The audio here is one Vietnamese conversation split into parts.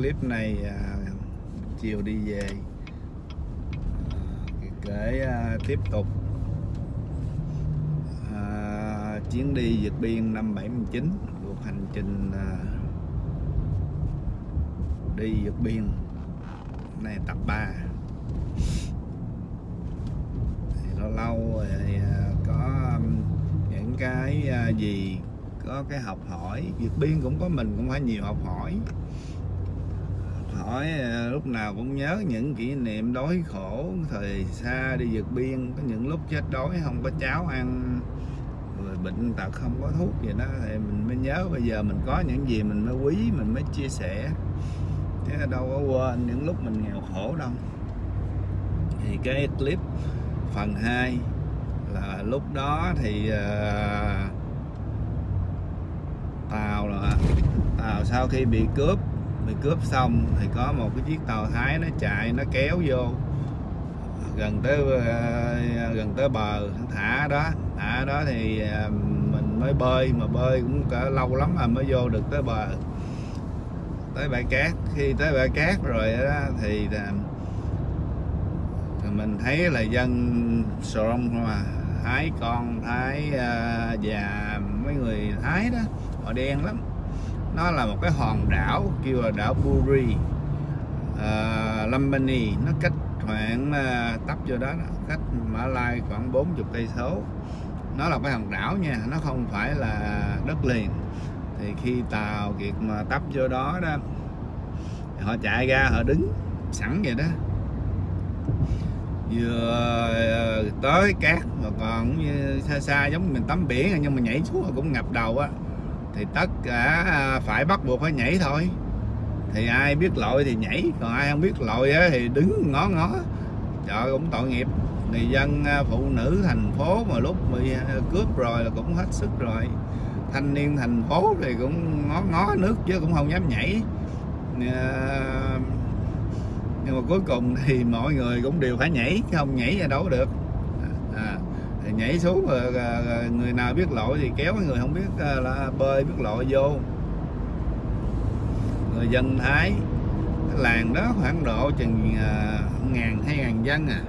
clip này à, chiều đi về. À, kể à, tiếp tục. À, chuyến đi vượt biên năm 79 cuộc hành trình à, đi vượt biên này tập 3 thì lâu lâu à, có um, những cái à, gì có cái học hỏi. Vượt biên cũng có mình cũng phải nhiều học hỏi hỏi ờ, lúc nào cũng nhớ những kỷ niệm đói khổ thời xa đi vượt biên. Có những lúc chết đói không có cháo ăn rồi bệnh tật không có thuốc gì đó thì mình mới nhớ. Bây giờ mình có những gì mình mới quý mình mới chia sẻ. Chứ đâu có quên những lúc mình nghèo khổ đâu. Thì cái clip phần 2 là lúc đó thì ờ, uh, tàu là tàu sau khi bị cướp thì cướp xong thì có một cái chiếc tàu thái nó chạy, nó kéo vô. Gần tới ờ, gần tới bờ thả đó. Thả đó thì ờ, mình mới bơi, mà bơi cũng cả lâu lắm mà mới vô được tới bờ. Tới bãi cát. Khi tới bãi cát rồi đó ờ, thì mình thấy là dân sòn mà thái con, thái già mấy người thái đó, họ đen lắm nó là một cái hòn đảo kêu là đảo Buri. Ờ, uh, Lambani nó cách khoảng uh, tấp vô đó cách Mã Lai khoảng 40 cây số. Nó là cái hòn đảo nha nó không phải là đất liền. Thì khi tàu kiệt mà tấp vô đó đó họ chạy ra họ đứng sẵn vậy đó. Vừa ờ, tới cát mà còn như xa xa giống mình tắm biển nhưng mà nhảy xuống cũng ngập đầu á thì tất cả à, phải bắt buộc phải nhảy thôi. Thì ai biết lội thì nhảy, còn ai không biết lội thì đứng ngó ngó. Trời cũng tội nghiệp. Người dân à, phụ nữ thành phố mà lúc bị à, cướp rồi là cũng hết sức rồi. Thanh niên thành phố thì cũng ngó ngó nước chứ cũng không dám nhảy. Nhưng mà cuối cùng thì mọi người cũng đều phải nhảy không nhảy ra đâu được nhảy xuống rồi người nào biết lội thì kéo người không biết à, là bơi biết lội vô. Người dân thái cái làng đó khoảng độ chừng à, ngàn hai ngàn dân à.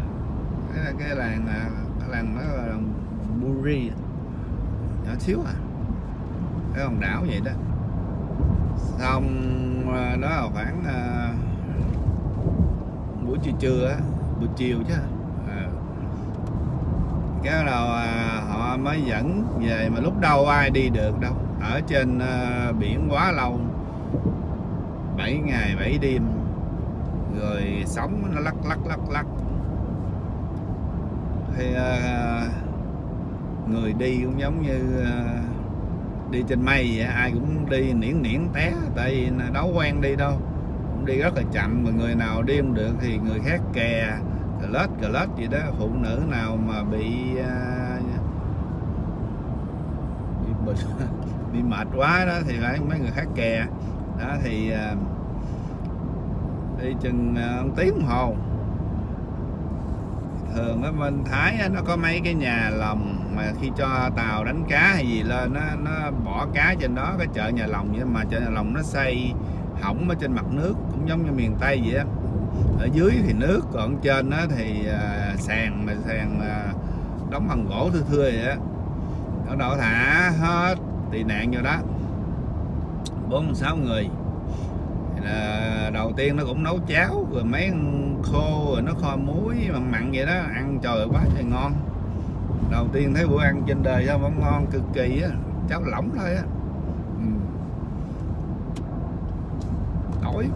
Cái, cái làng à, cái làng đó là Buri nhỏ xíu à. Cái hòn đảo vậy đó. Xong đó là khoảng buổi trưa trưa á buổi chiều chứ. à cái đầu à, họ mới dẫn về mà lúc đâu ai đi được đâu. Ở trên à, biển quá lâu. 7 ngày 7 đêm. Rồi sóng nó lắc lắc lắc lắc. Thì à, người đi cũng giống như à, đi trên mây vậy ai cũng đi niễn niễn té tại vì đâu quen đi đâu. Cũng đi rất là chậm mà người nào đi không được thì người khác kè lết cờ lết gì đó phụ nữ nào mà bị uh, bị, bị mệt quá đó thì phải mấy người khác kè. Đó thì uh, đi chừng à, uh, tiếng hồ. Thường ở bên Thái nó có mấy cái nhà lồng mà khi cho tàu đánh cá hay gì lên nó nó bỏ cá trên đó cái chợ nhà lồng vậy mà chợ nhà lồng nó xây hỏng ở trên mặt nước cũng giống như miền Tây vậy á ở dưới thì nước còn trên đó thì à, sàn mà sàn mà đóng bằng gỗ thưa thưa vậy á. Nó đổ thả hết tị nạn vô đó. Bốn sáu người. Là đầu tiên nó cũng nấu cháo rồi mấy khô rồi nó kho muối mặn mặn vậy đó ăn trời quá trời ngon. Đầu tiên thấy bữa ăn trên đời sao vẫn ngon cực kỳ á cháo lỏng thôi á. Ừ. đói.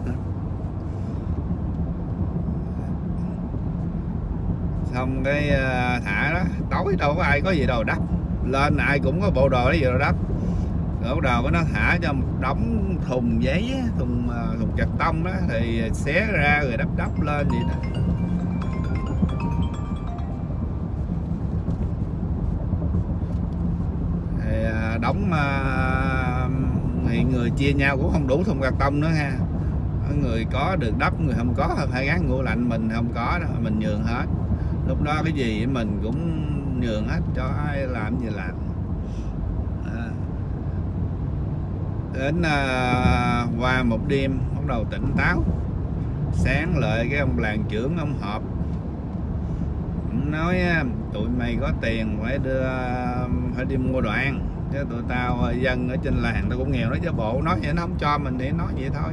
Xong cái ờ, thả đó. Tối đâu có ai có gì đâu, đắp. Lên ai cũng có bộ đồ đó gì đâu đắp. Rồi bắt đầu nó thả cho một đống thùng giấy thùng ờ, thùng chặt tông đó, thì xé ra rồi đắp đắp lên vậy đó thì ờ, đóng thì người chia nhau cũng không đủ thùng cạc tông nữa ha. Người có được đắp, người không có. Phải gắn ngủ lạnh, mình không có đó mình nhường hết lúc đó cái gì mình cũng nhường hết cho ai làm gì làm. À. Đến à, qua một đêm bắt đầu tỉnh táo. Sáng lại cái ông làng trưởng ông họp. Nói à, tụi mày có tiền phải đưa phải đi mua đoạn chứ tụi tao dân ở trên làng tao cũng nghèo đó chứ bộ nói vậy nó không cho mình để nói vậy thôi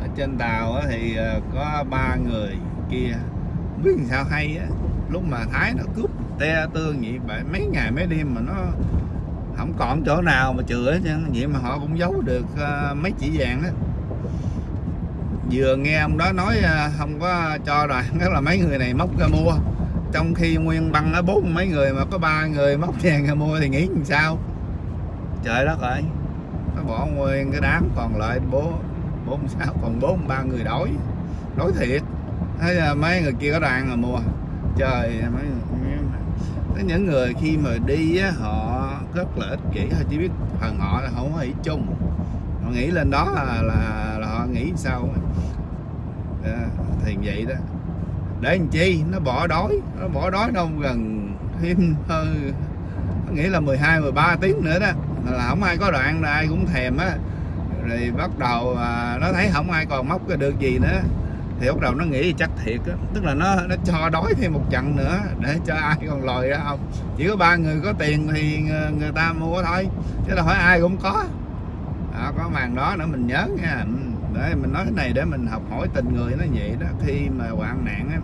ở trên tàu thì ờ, có ba người kia. Biết làm sao hay á. Lúc mà thái nó cướp te tương vậy vậy mấy ngày mấy đêm mà nó không còn chỗ nào mà chừa hết vậy mà họ cũng giấu được ờ, mấy chỉ vàng đó vừa nghe ông đó nói ờ, không có cho rồi đó là mấy người này móc ra mua. Trong khi nguyên băng ở bốn mấy người mà có ba người móc vàng ra mua thì nghĩ làm sao? Trời đất ơi. Nó bỏ nguyên cái đám còn lại bố bốn sáu còn bốn ba người đói. Đói thiệt. Thế là mấy người kia có đoàn rồi mua trời mấy người, những người khi mà đi á, họ rất là ích kỷ. Họ chỉ biết phần họ là không có nghĩ chung. Họ nghĩ lên đó là là, là họ nghĩ sao à, thì vậy đó. Để làm chi? Nó bỏ đói. Nó bỏ đói đâu gần thêm hơn nghĩ là 12 13 tiếng nữa đó. Là không ai có đoạn là ai cũng thèm á rồi bắt đầu à, nó thấy không ai còn móc được gì nữa. Thì bắt đầu nó nghĩ chắc thiệt á. Tức là nó nó cho đói thêm một trận nữa để cho ai còn lòi ra không. Chỉ có ba người có tiền thì người ta mua thôi. Chứ là hỏi ai cũng có. Đó, có màn đó nữa mình nhớ nha. Ừ, để mình nói cái này để mình học hỏi tình người nó vậy đó. Khi mà hoạn nạn á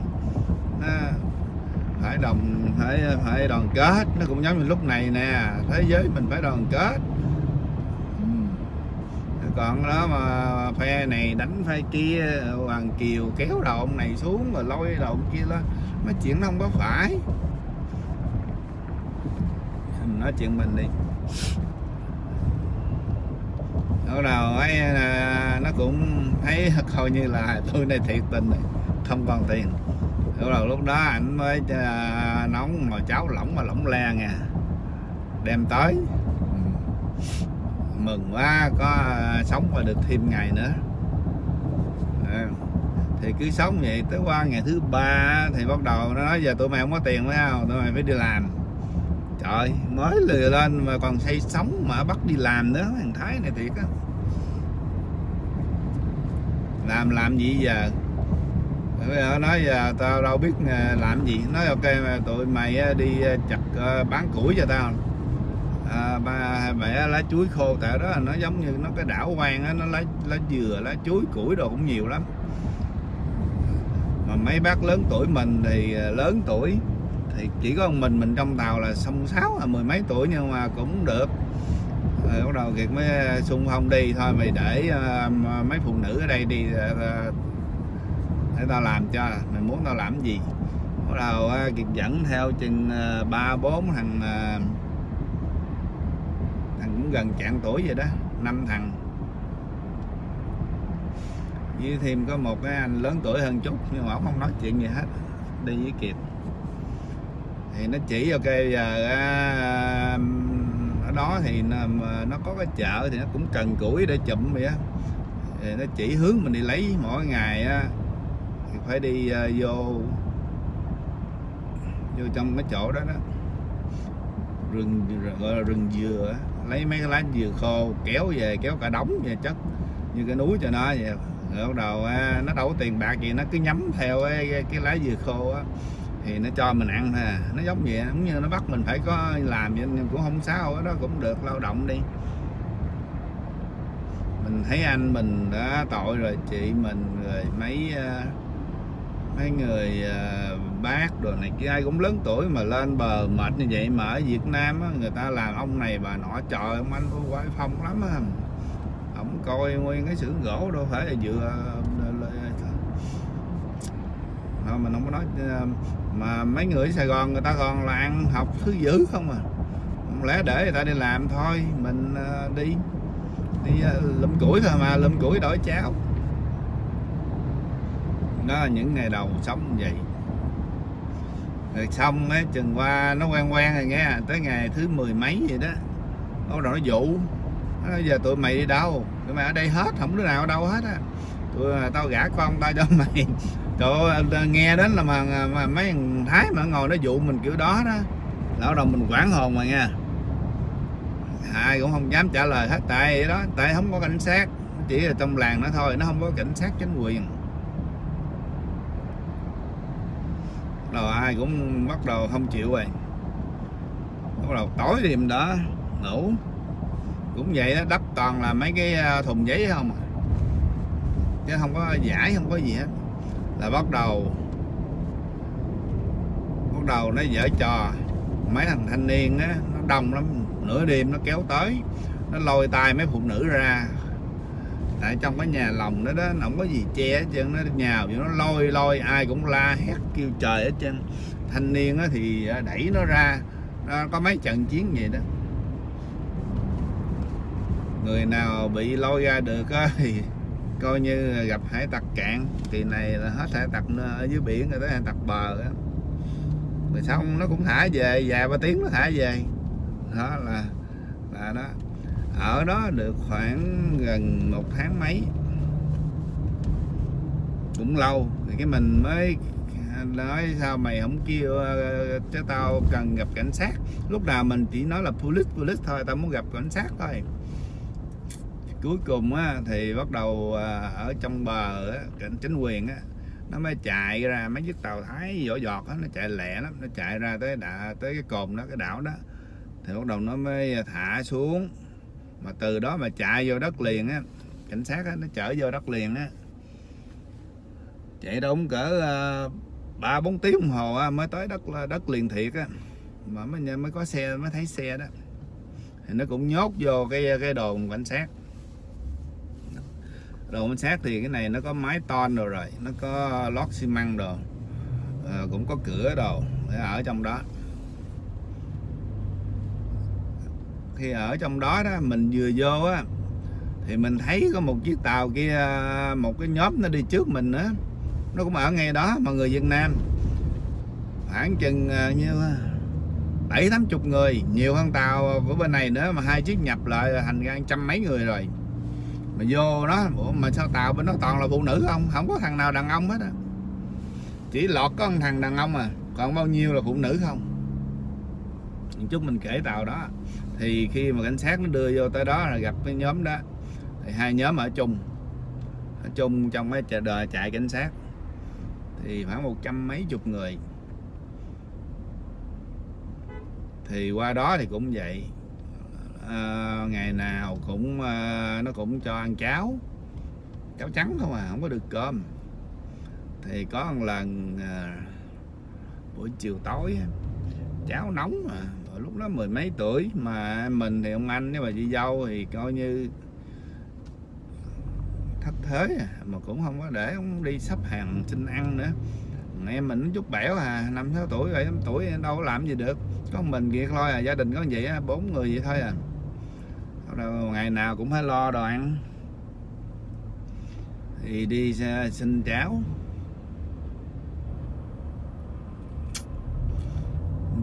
phải đồng phải phải đoàn kết. Nó cũng giống như lúc này nè. Thế giới mình phải đoàn kết còn đó mà phe này đánh phe kia, hoàng kiều kéo đầu ông này xuống rồi lôi đầu ông kia lên. Mấy chuyện nó không có phải. Mình nói chuyện mình đi. Lúc đầu ấy à, nó cũng thấy coi như là tôi này thiệt tình này, không còn tiền. Lúc đầu lúc đó ảnh mới à, nóng mà cháu lỏng mà lỏng le nha đem tới mừng quá có à, sống và được thêm ngày nữa. À, thì cứ sống vậy tới qua ngày thứ ba thì bắt đầu nó nói giờ tụi mày không có tiền phải không? Tụi mày phải đi làm. Trời mới lừa lên mà còn say sống mà bắt đi làm nữa thằng thái này thiệt á. Làm làm gì giờ? Bây giờ nói giờ tao đâu biết à, làm gì. Nói ok mà tụi mày à, đi chặt bán củi cho tao à, ba mẹ lá chuối khô tại đó nó giống như nó cái đảo quan á nó lá lá dừa lá chuối củi đồ cũng nhiều lắm. Mà mấy bác lớn tuổi mình thì à, lớn tuổi thì chỉ có mình mình trong tàu là sông sáu là mười mấy tuổi nhưng mà cũng được. Rồi bắt đầu kiệt mới xung phong đi thôi mày để uh, mấy phụ nữ ở đây đi uh, để tao làm cho mày muốn tao làm gì? Bắt đầu uh, kiệt dẫn theo chừng ba uh, bốn thằng uh, gần chạng tuổi vậy đó năm thằng. Với thêm có một cái anh lớn tuổi hơn chút nhưng mà ông không nói chuyện gì hết đi với kiệt. Thì nó chỉ ok giờ ở đó thì nó nó có cái chợ thì nó cũng cần củi để chụm vậy á. Thì nó chỉ hướng mình đi lấy mỗi ngày á thì phải đi à, vô vô trong cái chỗ đó đó. Rừng gọi là rừng dừa á lấy mấy cái lá dừa khô kéo về kéo cả đống về chất như cái núi cho nó vậy. Rồi bắt đầu à, nó đâu có tiền bạc gì nó cứ nhắm theo cái, cái, lá dừa khô á thì nó cho mình ăn thôi nó giống vậy giống như nó bắt mình phải có làm vậy nhưng cũng không sao đó cũng được lao động đi. Mình thấy anh mình đã tội rồi chị mình rồi mấy à, mấy người à, bác đồ này kia ai cũng lớn tuổi mà lên bờ mệt như vậy mà ở Việt Nam á, người ta làm ông này bà nọ trời ông anh có quái phong lắm á. Ông coi nguyên cái xưởng gỗ đâu phải là dựa mà mình không có nói à, mà mấy người ở Sài Gòn người ta còn là ăn học thứ dữ không à. Không lẽ để người ta đi làm thôi mình à, đi đi ờ, lụm củi thôi mà lụm củi đổi cháo đó là những ngày đầu sống vậy. Rồi xong á chừng qua nó quen quen rồi nghe tới ngày thứ mười mấy vậy đó bắt đầu nó dụ. Nó giờ tụi mày đi đâu? Tụi mày ở đây hết không đứa nào ở đâu hết á. Tụi à, tao gả con tao cho mày. Tụi nghe đến là mà, mà mấy thằng thái mà ngồi nó dụ mình kiểu đó đó. Lão đầu mình quản hồn mà nha ai cũng không dám trả lời hết tại đó tại không có cảnh sát. Chỉ là trong làng nó thôi nó không có cảnh sát chính quyền. Rồi ai cũng bắt đầu không chịu rồi. Bắt đầu tối đêm đó ngủ. Cũng vậy đó đắp toàn là mấy cái à, thùng giấy không à. chứ không có giải, không có gì hết. Là bắt đầu bắt đầu nó dở trò. Mấy thằng thanh niên á, nó đông lắm. Nửa đêm nó kéo tới, nó lôi tay mấy phụ nữ ra tại trong cái nhà lòng đó đó, nó không có gì che hết trơn, nó nhào vậy nó lôi lôi, ai cũng la hét kêu trời hết trơn. Thanh niên á thì à, đẩy nó ra, nó có mấy trận chiến vậy đó. Người nào bị lôi ra được á thì coi như gặp hải tặc cạn. Kỳ này là hết hải tặc ở dưới biển rồi tới hải tặc bờ á. Rồi xong nó cũng thả về vài ba tiếng nó thả về. Đó là là đó ở đó được khoảng gần một tháng mấy. Cũng lâu thì cái mình mới nói sao mày không kêu ờ, cho tao cần gặp cảnh sát. Lúc nào mình chỉ nói là police police thôi tao muốn gặp cảnh sát thôi. Cuối cùng á, thì bắt đầu ờ, ở trong bờ á, cảnh chính quyền á, nó mới chạy ra mấy chiếc tàu thái vỏ giọt á, nó chạy lẹ lắm nó chạy ra tới đã tới cái cồn đó cái đảo đó. Thì bắt đầu nó mới thả xuống mà từ đó mà chạy vô đất liền á cảnh sát á, nó chở vô đất liền á. Chạy đúng cỡ ờ, ba bốn tiếng đồng hồ á, mới tới đất đất liền thiệt á. Mà mới mới có xe mới thấy xe đó. Thì nó cũng nhốt vô cái cái đồn cảnh sát. Đồn cảnh sát thì cái này nó có mái ton rồi rồi nó có lót xi măng rồi à, ờ, cũng có cửa đồ để ở trong đó. Thì ở trong đó đó, mình vừa vô á, thì mình thấy có một chiếc tàu kia, một cái nhóm nó đi trước mình á, nó cũng ở ngay đó mà người Việt Nam. Khoảng chừng à, như bảy, tám chục người, nhiều hơn tàu của bên này nữa, mà hai chiếc nhập lại thành ra trăm mấy người rồi. Mà vô đó mà sao tàu bên đó toàn là phụ nữ không? Không có thằng nào đàn ông hết á. Chỉ lọt có một thằng đàn ông à còn bao nhiêu là phụ nữ không? Chút mình kể tàu đó thì khi mà cảnh sát nó đưa vô tới đó là gặp cái nhóm đó. Thì hai nhóm ở chung. Ở chung trong cái chợ đời chạy cảnh sát. Thì khoảng một trăm mấy chục người. Thì qua đó thì cũng vậy. À, ngày nào cũng à, nó cũng cho ăn cháo. Cháo trắng không à không có được cơm. Thì có một lần à, buổi chiều tối cháo nóng mà lúc đó mười mấy tuổi mà mình thì ông anh với bà chị dâu thì coi như thất thế à, mà cũng không có để ông đi sắp hàng xin ăn nữa. Em mình chút bẻo à năm sáu tuổi rồi năm tuổi đâu có làm gì được. Có mình kia thôi à gia đình có vậy á bốn người vậy thôi à. Đâu ngày nào cũng phải lo đồ ăn. Thì đi à, xin cháo.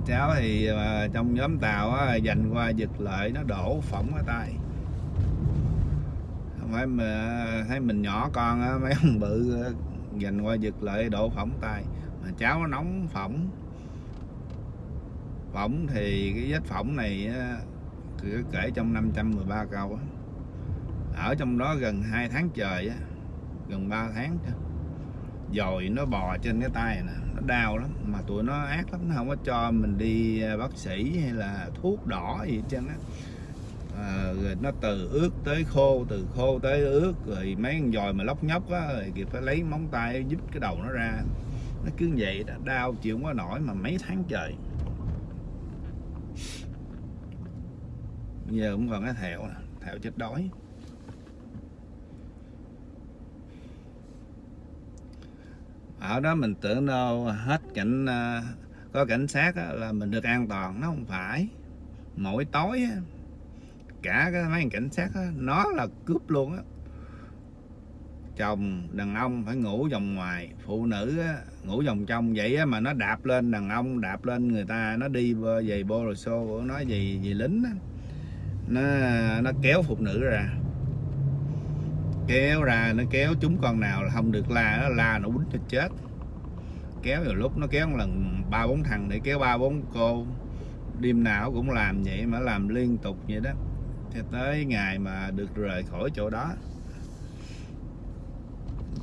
Cháu thì uh, trong nhóm tàu á, dành qua giật lợi nó đổ phỏng ở tay. Không phải mà ờ, thấy mình nhỏ con á, mấy ông bự dành qua giật lợi đổ phỏng tay. Mà cháu nó nóng phỏng. Phỏng thì cái vết phỏng này á, cứ kể trong 513 câu á. ở trong đó gần 2 tháng trời á, gần 3 tháng chứ. Dồi nó bò trên cái tay nè nó đau lắm mà tụi nó ác lắm nó không có cho mình đi à, bác sĩ hay là thuốc đỏ gì trên á. À, rồi nó từ ướt tới khô từ khô tới ướt rồi mấy con dòi mà lóc nhóc á rồi kịp phải lấy móng tay giúp cái đầu nó ra. Nó cứ vậy đó đau chịu không có nổi mà mấy tháng trời. Giờ cũng còn cái thẹo nè thẹo chết đói. Ở đó mình tưởng đâu hết cảnh à, có cảnh sát là mình được an toàn, nó không phải. Mỗi tối cả cái mấy cảnh sát nó là cướp luôn á. Chồng, đàn ông phải ngủ vòng ngoài, phụ nữ ngủ vòng trong vậy mà nó đạp lên đàn ông, đạp lên người ta, nó đi về bô rồi xô nó gì gì lính nó nó kéo phụ nữ ra kéo ra, nó kéo chúng con nào là không được la, nó la nó quýnh cho chết. Kéo rồi lúc nó kéo một lần, ba bốn thằng để kéo ba bốn cô. Đêm nào cũng làm vậy mà làm liên tục vậy đó. Cho tới ngày mà được rời khỏi chỗ đó.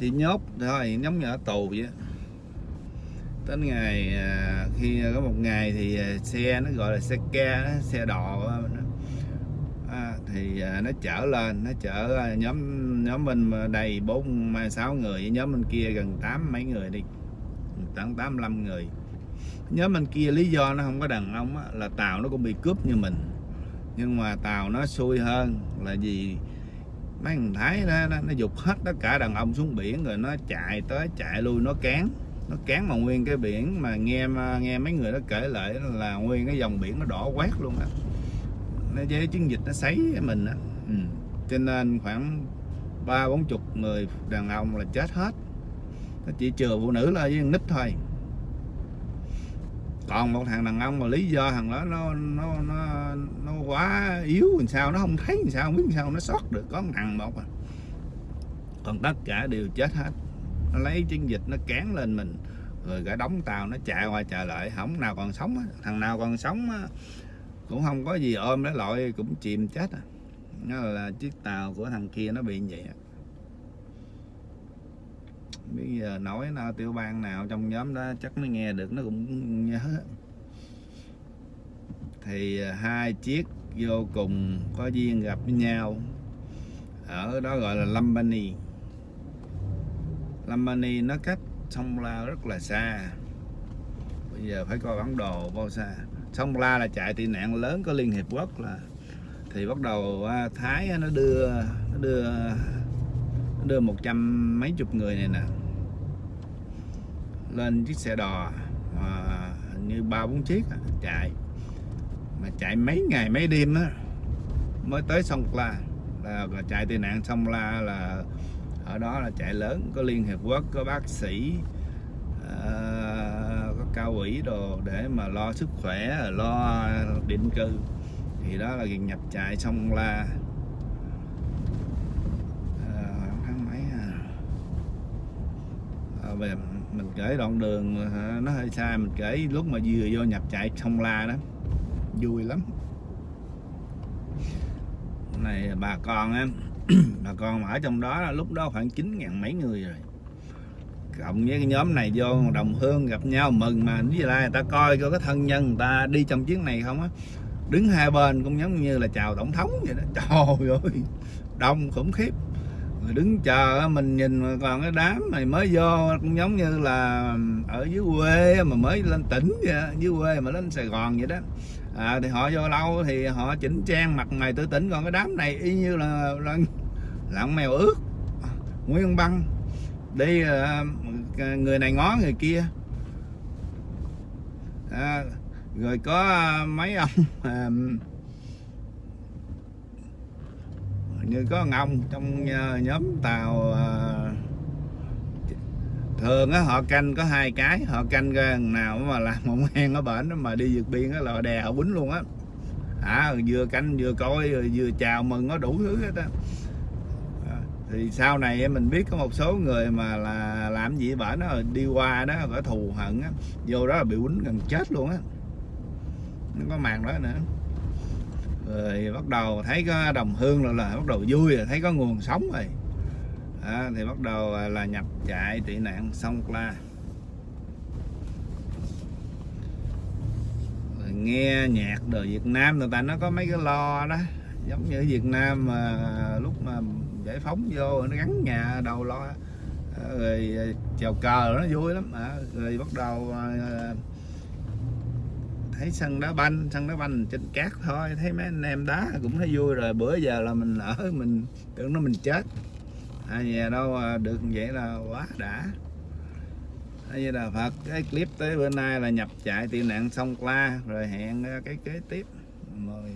Thì nhốt thôi, giống như ở tù vậy đến ngày à, khi có một ngày thì à, xe nó gọi là xe ke xe đò nó thì à, nó chở lên nó chở à, nhóm nhóm mình đầy bốn sáu người nhóm bên kia gần tám mấy người đi tám tám năm người. Nhóm bên kia lý do nó không có đàn ông á, là tàu nó cũng bị cướp như mình. Nhưng mà tàu nó xui hơn là gì? Mấy thằng thái đó, nó, nó dục hết tất cả đàn ông xuống biển rồi nó chạy tới chạy lui nó cán. Nó cán mà nguyên cái biển mà nghe nghe mấy người nó kể lại là nguyên cái dòng biển nó đỏ quét luôn á nó với chiến dịch nó sấy mình á. Ừ. cho nên khoảng ba bốn chục người đàn ông là chết hết. Nó chỉ chừa phụ nữ là với nít thôi. Còn một thằng đàn ông mà lý do thằng đó nó nó nó nó quá yếu làm sao, nó không thấy làm sao, không biết làm sao, nó sót được, có một thằng một à. Còn tất cả đều chết hết. Nó lấy chiến dịch, nó cán lên mình. Rồi cả đóng tàu, nó chạy qua chạy lại, không nào còn sống thằng nào còn sống cũng không có gì ôm nó lội, cũng chìm chết à. Nó là chiếc tàu của thằng kia, nó bị vậy bây giờ nói nào tiểu bang nào trong nhóm đó chắc nó nghe được, nó cũng nhớ. Thì à, hai chiếc vô cùng có duyên gặp với nhau. Ở đó gọi là Lambani Lambani nó cách sông La rất là xa. Bây giờ phải coi bản đồ bao xa sông La là chạy tị nạn lớn có Liên Hiệp Quốc là thì bắt đầu à, Thái nó đưa nó đưa nó đưa một trăm mấy chục người này nè lên chiếc xe đò mà như ba bốn chiếc chạy. Mà chạy mấy ngày mấy đêm á mới tới sông La. Là, là chạy tị nạn sông La là ở đó là chạy lớn có liên hiệp quốc có bác sĩ cao ủy đồ để mà lo sức khỏe, lo định cư. Thì đó là nhập trại sông La. À, tháng mấy à? à. Về mình kể đoạn đường à, nó hơi xa. Mình kể lúc mà vừa vô nhập chạy sông La đó. Vui lắm. Này, bà con em bà con ở trong đó là lúc đó khoảng chín ngàn mấy người rồi cộng với cái nhóm này vô đồng hương gặp nhau mừng mà. Với lại người ta coi coi cái thân nhân người ta đi trong chuyến này không á. Đứng hai bên cũng giống như là chào tổng thống vậy đó. Trời ơi đông khủng khiếp. Rồi đứng chờ mình nhìn còn cái đám này mới vô cũng giống như là ở dưới quê mà mới lên tỉnh vậy dưới quê mà lên Sài Gòn vậy đó. À, thì họ vô lâu thì họ chỉnh trang mặt mày tự tỉnh. Còn cái đám này y như là, là mèo ướt. Nguyên băng đi à, À, người này ngó người kia. À, rồi có à, mấy ông à, như có ông, trong à, nhóm tàu à, thường á họ canh có hai cái họ canh ra nào mà làm một hang ở bển mà đi vượt biên á là đè họ quýnh luôn á. À vừa canh vừa coi vừa chào mừng nó đủ thứ hết á. Thì sau này mình biết có một số người mà là làm gì bả nó đi qua đó có thù hận á. Vô đó là bị quýnh gần chết luôn á. Nó có màn đó nữa. Rồi bắt đầu thấy có đồng hương rồi là bắt đầu vui rồi thấy có nguồn sống rồi. À, thì bắt đầu là nhập trại tị nạn sông la rồi nghe nhạc đời Việt Nam người ta nó có mấy cái lo đó. Giống như Việt Nam mà lúc mà giải phóng vô nó gắn nhà đầu lo. Ờ, rồi ờ, chèo cờ nó vui lắm. À, rồi bắt đầu à, thấy sân đá banh sân đá banh trên cát thôi. Thấy mấy anh em đá cũng thấy vui rồi. Bữa giờ là mình ở mình tưởng nó mình chết. À, nhà đâu được vậy là quá đã. Như là Phật cái clip tới bữa nay là nhập chạy tị nạn sông la rồi hẹn cái kế tiếp. Mời